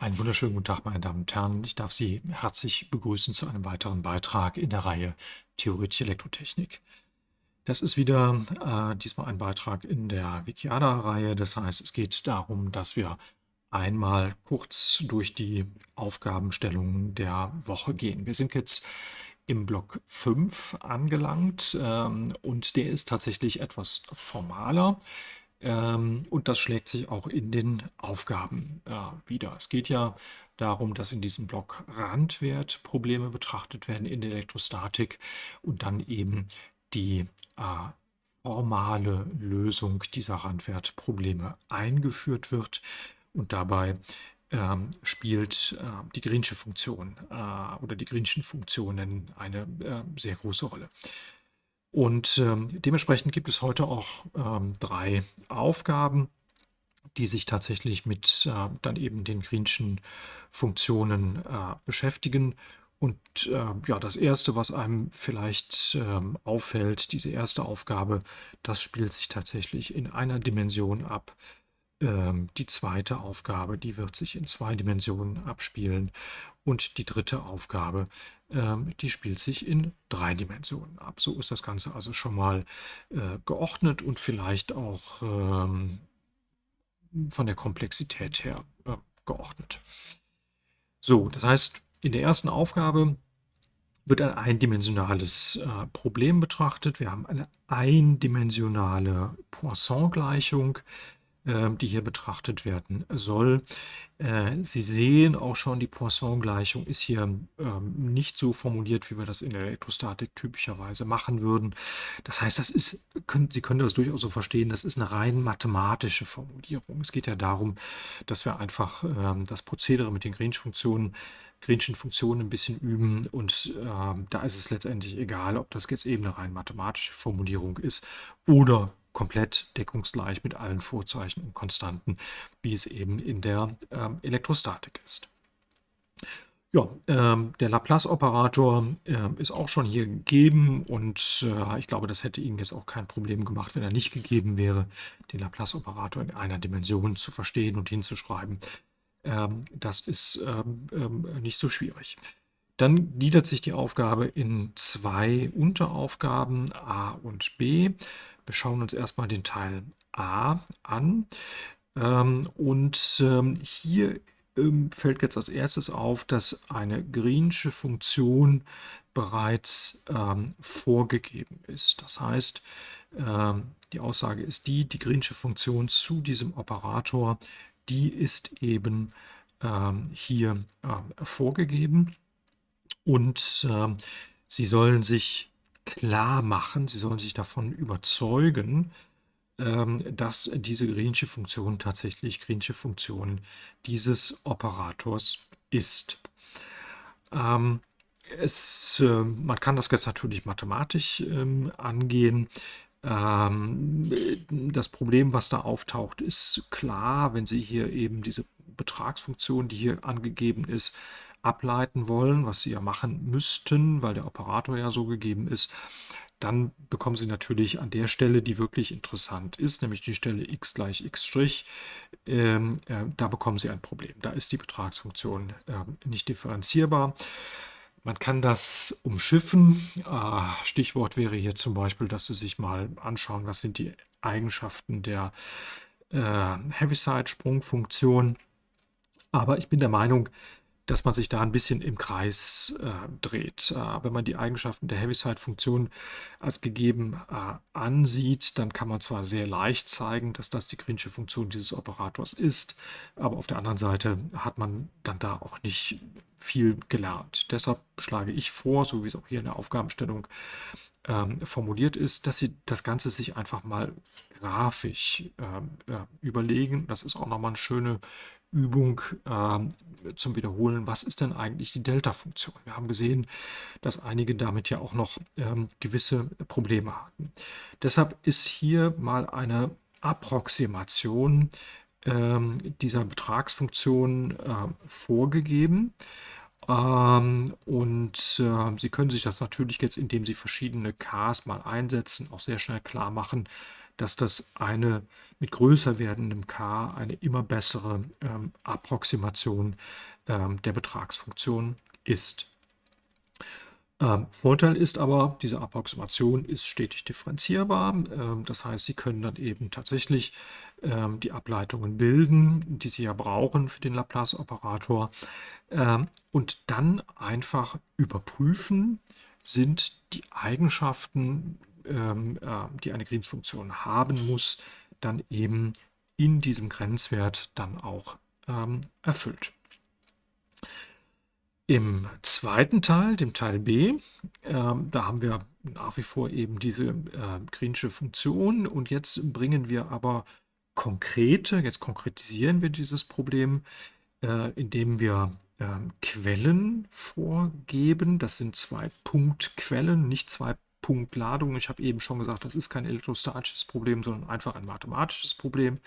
Einen wunderschönen guten Tag, meine Damen und Herren. Ich darf Sie herzlich begrüßen zu einem weiteren Beitrag in der Reihe Theoretische Elektrotechnik. Das ist wieder äh, diesmal ein Beitrag in der Wikiada-Reihe. Das heißt, es geht darum, dass wir einmal kurz durch die Aufgabenstellungen der Woche gehen. Wir sind jetzt im Block 5 angelangt ähm, und der ist tatsächlich etwas formaler. Ähm, und das schlägt sich auch in den Aufgaben äh, wieder. Es geht ja darum, dass in diesem Block Randwertprobleme betrachtet werden in der Elektrostatik und dann eben die äh, formale Lösung dieser Randwertprobleme eingeführt wird. Und dabei ähm, spielt äh, die Greensche Funktion äh, oder die Greenschen Funktionen eine äh, sehr große Rolle. Und ähm, dementsprechend gibt es heute auch ähm, drei Aufgaben, die sich tatsächlich mit äh, dann eben den Greenschen Funktionen äh, beschäftigen. Und äh, ja, das erste, was einem vielleicht ähm, auffällt, diese erste Aufgabe, das spielt sich tatsächlich in einer Dimension ab. Ähm, die zweite Aufgabe, die wird sich in zwei Dimensionen abspielen. Und die dritte Aufgabe, ähm, die spielt sich in drei Dimensionen ab. So ist das Ganze also schon mal äh, geordnet und vielleicht auch ähm, von der Komplexität her äh, geordnet. So, das heißt, in der ersten Aufgabe wird ein eindimensionales äh, Problem betrachtet. Wir haben eine eindimensionale Poisson-Gleichung. Ähm, die hier betrachtet werden soll. Äh, Sie sehen auch schon, die Poisson-Gleichung ist hier ähm, nicht so formuliert, wie wir das in der Elektrostatik typischerweise machen würden. Das heißt, das ist, Sie können das durchaus so verstehen, das ist eine rein mathematische Formulierung. Es geht ja darum, dass wir einfach ähm, das Prozedere mit den Greensch-Funktionen Greenschen Funktionen ein bisschen üben und da ist es letztendlich egal, ob das jetzt eben eine rein mathematische Formulierung ist oder komplett deckungsgleich mit allen Vorzeichen und Konstanten, wie es eben in der ähm, Elektrostatik ist. Ja, ähm, der Laplace-Operator äh, ist auch schon hier gegeben und äh, ich glaube, das hätte Ihnen jetzt auch kein Problem gemacht, wenn er nicht gegeben wäre, den Laplace-Operator in einer Dimension zu verstehen und hinzuschreiben. Ähm, das ist ähm, ähm, nicht so schwierig. Dann gliedert sich die Aufgabe in zwei Unteraufgaben A und B. Wir schauen uns erstmal den Teil A an. Ähm, und ähm, hier ähm, fällt jetzt als erstes auf, dass eine Greensche Funktion bereits ähm, vorgegeben ist. Das heißt, ähm, die Aussage ist die, die Greensche Funktion zu diesem Operator, die ist eben ähm, hier vorgegeben. Und Sie sollen sich klar machen, sie sollen sich davon überzeugen, ähm, dass diese Greensche Funktion tatsächlich Greensche Funktion dieses Operators ist. Ähm, es, äh, man kann das jetzt natürlich mathematisch ähm, angehen. das Problem, was da auftaucht, ist klar, wenn Sie hier eben diese Betragsfunktion, die hier angegeben ist, ableiten wollen, was Sie ja machen müssten, weil der Operator ja so gegeben ist, dann bekommen Sie natürlich an der Stelle, die wirklich interessant ist, nämlich die Stelle x gleich x', ähm, äh, da bekommen Sie ein Problem. Da ist die Betragsfunktion äh, nicht differenzierbar. Man kann das umschiffen. Äh, Stichwort wäre hier zum Beispiel, dass Sie sich mal anschauen, was sind die Eigenschaften der äh, Heaviside-Sprungfunktion. Aber ich bin der Meinung, dass man sich da ein bisschen im Kreis äh, dreht. Äh, wenn man die Eigenschaften der Heaviside-Funktion als gegeben äh, ansieht, dann kann man zwar sehr leicht zeigen, dass das die Greensche Funktion dieses Operators ist, aber auf der anderen Seite hat man dann da auch nicht viel gelernt. Deshalb schlage ich vor, so wie es auch hier in der Aufgabenstellung ähm, formuliert ist, dass Sie das Ganze sich einfach mal grafisch ähm, äh, überlegen. Das ist auch nochmal eine schöne Übung äh, zum Wiederholen, was ist denn eigentlich die Delta-Funktion? Wir haben gesehen, dass einige damit ja auch noch ähm, gewisse Probleme hatten. Deshalb ist hier mal eine Approximation ähm, dieser Betragsfunktion äh, vorgegeben. Ähm, und äh, Sie können sich das natürlich jetzt, indem Sie verschiedene Ks mal einsetzen, auch sehr schnell klar machen, dass das eine mit größer werdendem k eine immer bessere ähm, Approximation ähm, der Betragsfunktion ist. Ähm, Vorteil ist aber, diese Approximation ist stetig differenzierbar. Ähm, das heißt, Sie können dann eben tatsächlich ähm, die Ableitungen bilden, die Sie ja brauchen für den Laplace-Operator ähm, und dann einfach überprüfen, sind die Eigenschaften, ähm, äh, die eine Greens-Funktion haben muss, dann eben in diesem Grenzwert dann auch ähm, erfüllt. Im zweiten Teil, dem Teil B, äh, da haben wir nach wie vor eben diese äh, Greensche Funktion und jetzt bringen wir aber konkrete, jetzt konkretisieren wir dieses Problem, äh, indem wir äh, Quellen vorgeben. Das sind zwei Punktquellen, nicht zwei Punktladungen. Ich habe eben schon gesagt, das ist kein elektrostatisches Problem, sondern einfach ein mathematisches Problem.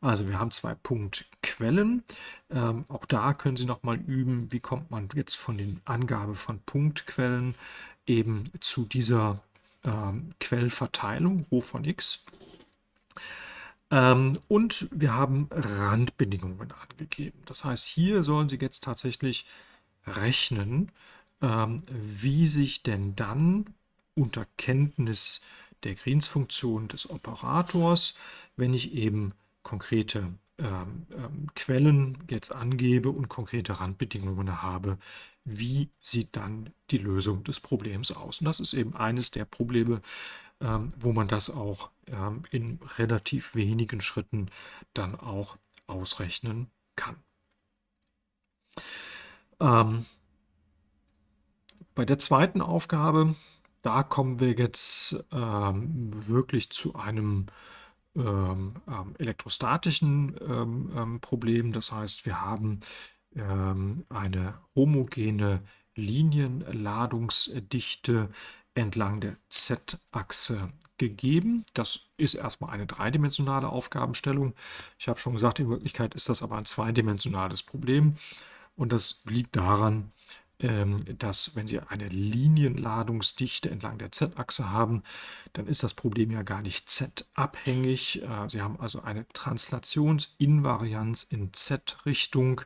Also wir haben zwei Punktquellen. Ähm, auch da können Sie nochmal üben, wie kommt man jetzt von den Angabe von Punktquellen eben zu dieser ähm, Quellverteilung, Rho von x. Ähm, und wir haben Randbedingungen angegeben. Das heißt, hier sollen Sie jetzt tatsächlich rechnen, ähm, wie sich denn dann unter Kenntnis der Greens-Funktion des Operators, wenn ich eben konkrete ähm, ähm, Quellen jetzt angebe und konkrete Randbedingungen habe, wie sieht dann die Lösung des Problems aus. Und das ist eben eines der Probleme, ähm, wo man das auch ähm, in relativ wenigen Schritten dann auch ausrechnen kann. Ähm, bei der zweiten Aufgabe, da kommen wir jetzt ähm, wirklich zu einem ähm, ähm, elektrostatischen ähm, ähm, Problem. Das heißt, wir haben eine homogene Linienladungsdichte entlang der Z-Achse gegeben. Das ist erstmal eine dreidimensionale Aufgabenstellung. Ich habe schon gesagt, in Wirklichkeit ist das aber ein zweidimensionales Problem. Und das liegt daran, dass wenn Sie eine Linienladungsdichte entlang der Z-Achse haben, dann ist das Problem ja gar nicht Z-abhängig. Äh, Sie haben also eine Translationsinvarianz in Z-Richtung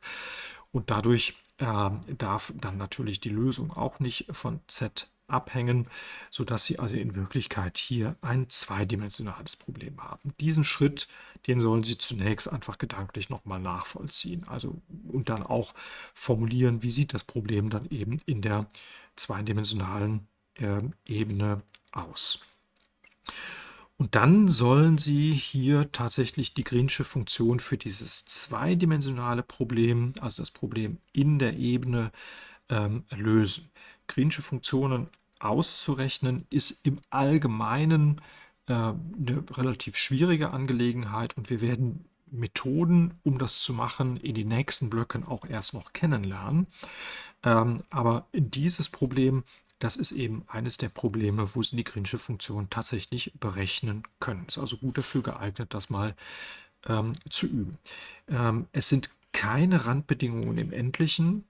und dadurch äh, darf dann natürlich die Lösung auch nicht von Z abhängen, sodass Sie also in Wirklichkeit hier ein zweidimensionales Problem haben. Diesen Schritt, den sollen Sie zunächst einfach gedanklich nochmal nachvollziehen. Also und dann auch formulieren, wie sieht das Problem dann eben in der zweidimensionalen äh, Ebene aus. Und dann sollen Sie hier tatsächlich die Greensche Funktion für dieses zweidimensionale Problem, also das Problem in der Ebene, ähm, lösen. Greensche Funktionen auszurechnen, ist im Allgemeinen eine relativ schwierige Angelegenheit und wir werden Methoden, um das zu machen, in den nächsten Blöcken auch erst noch kennenlernen. Ähm, aber dieses Problem, das ist eben eines der Probleme, wo Sie die Greensche Funktion tatsächlich berechnen können. Ist also gut dafür geeignet, das mal ähm, zu üben. Ähm, es sind keine Randbedingungen im Endlichen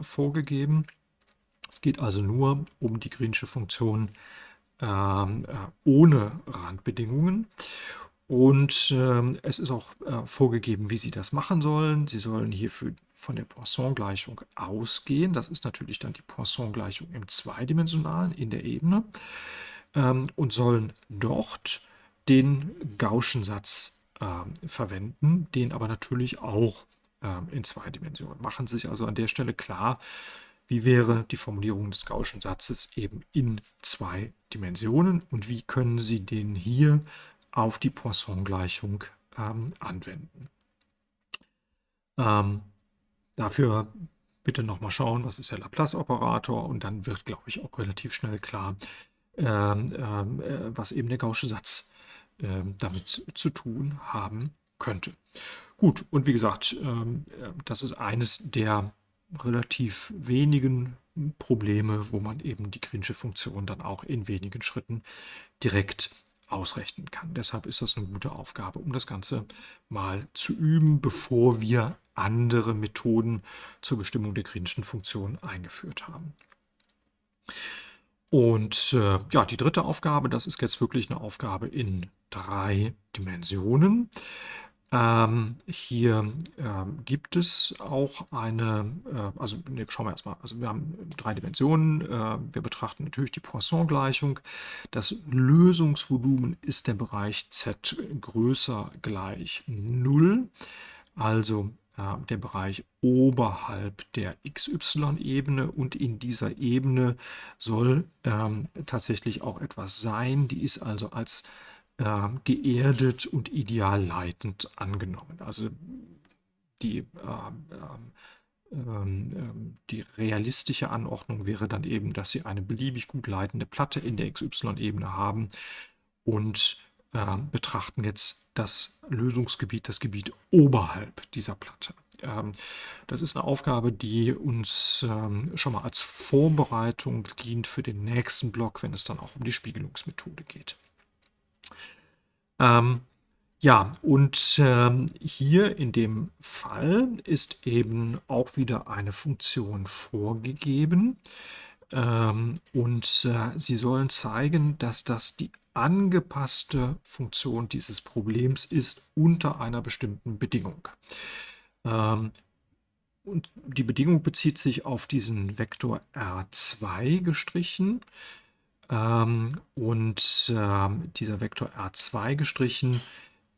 vorgegeben. Es geht also nur um die Greensche Funktion ähm, äh, ohne Randbedingungen. Und ähm, es ist auch äh, vorgegeben, wie Sie das machen sollen. Sie sollen hierfür von der Poisson-Gleichung ausgehen. Das ist natürlich dann die Poisson-Gleichung im Zweidimensionalen in der Ebene. Ähm, und sollen dort den Gaußschen Satz äh, verwenden, den aber natürlich auch äh, in zwei Dimensionen. Machen Sie sich also an der Stelle klar, wie wäre die Formulierung des Gaußschen Satzes eben in zwei Dimensionen und wie können Sie den hier auf die Poisson-Gleichung ähm, anwenden. Ähm, dafür bitte nochmal schauen, was ist der Laplace-Operator und dann wird, glaube ich, auch relativ schnell klar, ähm, ähm äh, was eben der Gaußsche Satz äh, damit zu tun haben könnte. Gut, und wie gesagt, ähm, äh, das ist eines der relativ wenigen Probleme, wo man eben die Greensche Funktion dann auch in wenigen Schritten direkt ausrechnen kann. Deshalb ist das eine gute Aufgabe, um das Ganze mal zu üben, bevor wir andere Methoden zur Bestimmung der Greenschen Funktion eingeführt haben. Und äh, ja, die dritte Aufgabe, das ist jetzt wirklich eine Aufgabe in drei Dimensionen. Ähm, hier ähm, gibt es auch eine, äh, also ne, schauen wir erstmal, also wir haben drei Dimensionen. Äh, wir betrachten natürlich die Poisson-Gleichung. Das Lösungsvolumen ist der Bereich z größer gleich 0. Also äh, der Bereich oberhalb der XY-Ebene und in dieser Ebene soll ähm, tatsächlich auch etwas sein. Die ist also als äh, geerdet und idealleitend angenommen. Also die, äh, äh, die realistische Anordnung wäre dann eben, dass Sie eine beliebig gut leitende Platte in der XY-Ebene haben und ähm, betrachten jetzt das Lösungsgebiet, das Gebiet oberhalb dieser Platte. Ähm, das ist eine Aufgabe, die uns schon mal als Vorbereitung dient für den nächsten Block, wenn es dann auch um die Spiegelungsmethode geht. Ähm, ja, und ähm, hier in dem Fall ist eben auch wieder eine Funktion vorgegeben. Ähm, und äh, Sie sollen zeigen, dass das die angepasste Funktion dieses Problems ist unter einer bestimmten Bedingung. Ähm, und die Bedingung bezieht sich auf diesen Vektor R2 gestrichen. Ähm, und äh, dieser Vektor R2 gestrichen,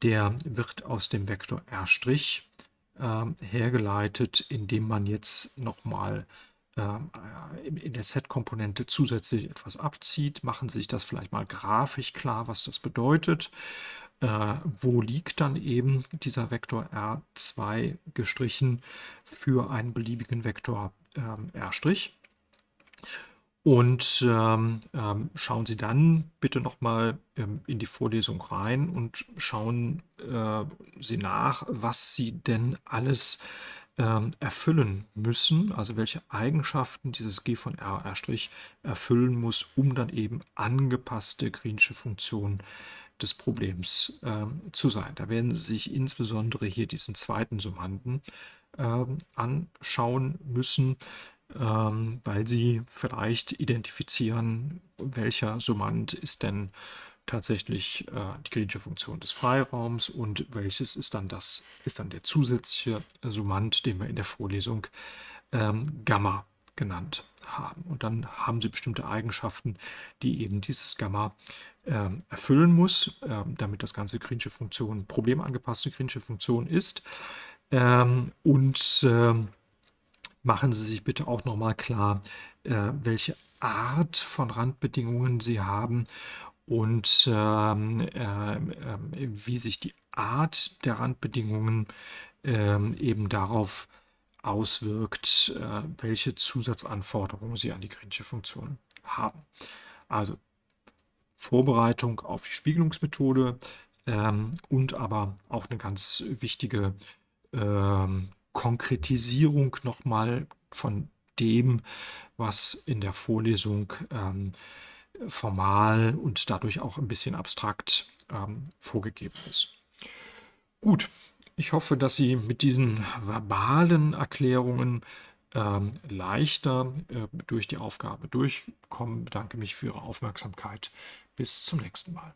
der wird aus dem Vektor R' äh, hergeleitet, indem man jetzt nochmal ähm, äh, in der Z-Komponente zusätzlich etwas abzieht. Machen Sie sich das vielleicht mal grafisch klar, was das bedeutet. Äh, wo liegt dann eben dieser Vektor R2 gestrichen für einen beliebigen Vektor ähm, R'? Und ähm, ähm, schauen Sie dann bitte nochmal ähm, in die Vorlesung rein und schauen äh, Sie nach, was Sie denn alles ähm, erfüllen müssen, also welche Eigenschaften dieses G von R' erfüllen muss, um dann eben angepasste Greensche Funktionen des Problems ähm, zu sein. Da werden Sie sich insbesondere hier diesen zweiten Summanden ähm, anschauen müssen, ähm, weil Sie vielleicht identifizieren, welcher Summand ist denn tatsächlich äh, die griechische Funktion des Freiraums und welches ist dann das, ist dann der zusätzliche Summand, den wir in der Vorlesung ähm, Gamma genannt haben. Und dann haben Sie bestimmte Eigenschaften, die eben dieses Gamma ähm, erfüllen muss, ähm, damit das ganze griechische Funktion problemangepasste griechische Funktion ist. Ähm, und ähm, machen Sie sich bitte auch nochmal klar, äh, welche Art von Randbedingungen Sie haben und ähm, äh, äh, wie sich die Art der Randbedingungen ähm, eben darauf auswirkt, äh, welche Zusatzanforderungen Sie an die Grinsche Funktion haben. Also Vorbereitung auf die Spiegelungsmethode ähm, und aber auch eine ganz wichtige ähm, Konkretisierung nochmal von dem, was in der Vorlesung ähm, formal und dadurch auch ein bisschen abstrakt ähm, vorgegeben ist. Gut, ich hoffe, dass Sie mit diesen verbalen Erklärungen ähm, leichter äh, durch die Aufgabe durchkommen. Ich bedanke mich für Ihre Aufmerksamkeit. Bis zum nächsten Mal.